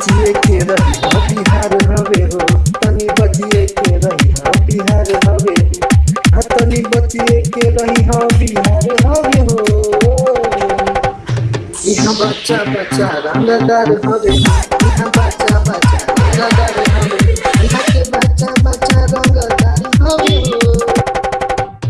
बचिए के रही हाँ बिहार हवे हो तनी बचिए के रही हाँ बिहार हवे हाँ तनी बचिए के रही हाँ बिहार हवे हो यहाँ बच्चा बच्चा रंगदार हवे यहाँ